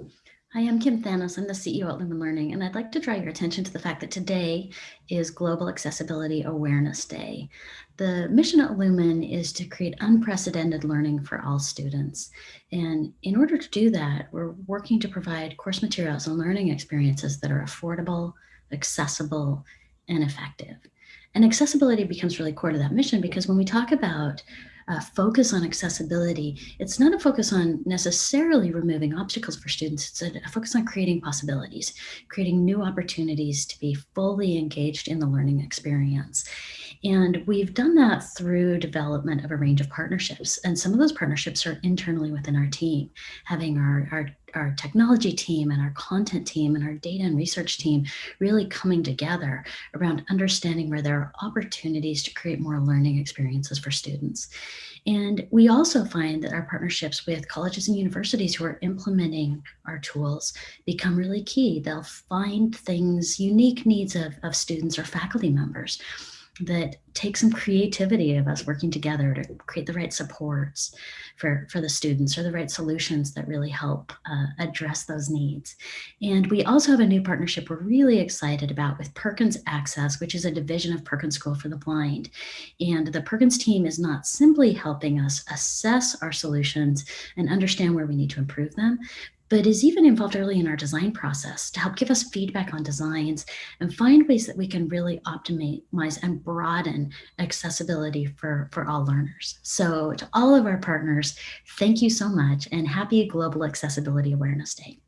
Hi, I'm Kim Thanos. I'm the CEO at Lumen Learning, and I'd like to draw your attention to the fact that today is Global Accessibility Awareness Day. The mission at Lumen is to create unprecedented learning for all students. And in order to do that, we're working to provide course materials and learning experiences that are affordable, accessible, and effective. And accessibility becomes really core to that mission because when we talk about uh, focus on accessibility, it's not a focus on necessarily removing obstacles for students. It's a, a, focus on creating possibilities, creating new opportunities to be fully engaged in the learning experience. And we've done that through development of a range of partnerships. And some of those partnerships are internally within our team, having our, our our technology team and our content team and our data and research team really coming together around understanding where there are opportunities to create more learning experiences for students. And we also find that our partnerships with colleges and universities who are implementing our tools become really key. They'll find things, unique needs of, of students or faculty members that take some creativity of us working together to create the right supports for, for the students or the right solutions that really help uh, address those needs. And we also have a new partnership we're really excited about with Perkins Access, which is a division of Perkins School for the Blind. And the Perkins team is not simply helping us assess our solutions and understand where we need to improve them, but is even involved early in our design process to help give us feedback on designs and find ways that we can really optimize and broaden accessibility for, for all learners. So to all of our partners, thank you so much and happy Global Accessibility Awareness Day.